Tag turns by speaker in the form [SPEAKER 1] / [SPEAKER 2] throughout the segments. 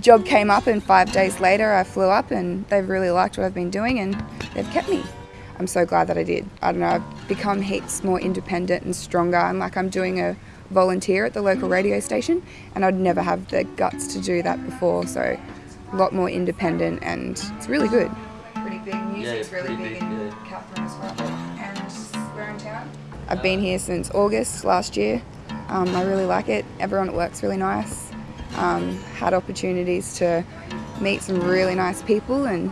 [SPEAKER 1] job came up and five days later I flew up and they've really liked what I've been doing and they've kept me. I'm so glad that I did. I don't know, I've become heaps more independent and stronger. I'm like I'm doing a volunteer at the local radio station and I'd never have the guts to do that before so a lot more independent and it's really good. Pretty big, music's
[SPEAKER 2] Yeah,
[SPEAKER 1] really big
[SPEAKER 2] big,
[SPEAKER 1] in
[SPEAKER 2] yeah.
[SPEAKER 1] Katherine as well. And we're in town. I've been here since August last year. Um, I really like it. Everyone at work's really nice. Um, had opportunities to meet some really nice people and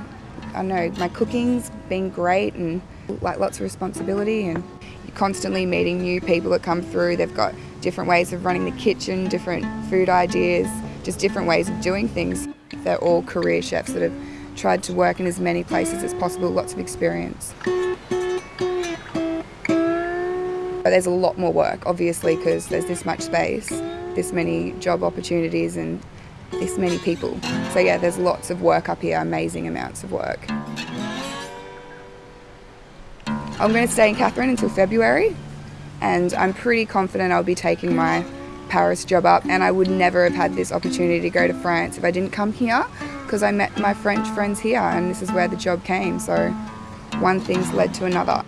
[SPEAKER 1] I know my cooking's been great and like lots of responsibility and you're constantly meeting new people that come through. They've got different ways of running the kitchen, different food ideas, just different ways of doing things. They're all career chefs that have tried to work in as many places as possible, lots of experience. But there's a lot more work, obviously, because there's this much space, this many job opportunities, and this many people. So, yeah, there's lots of work up here, amazing amounts of work. I'm going to stay in Katherine until February, and I'm pretty confident I'll be taking my Paris job up. And I would never have had this opportunity to go to France if I didn't come here, because I met my French friends here, and this is where the job came. So, one thing's led to another.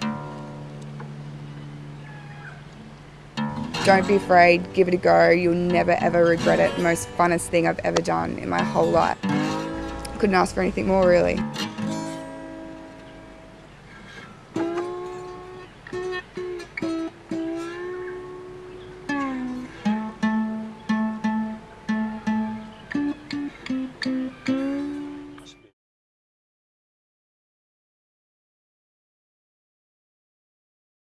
[SPEAKER 1] Don't be afraid, give it a go. You'll never ever regret it. Most funnest thing I've ever done in my whole life. Couldn't ask for anything more, really.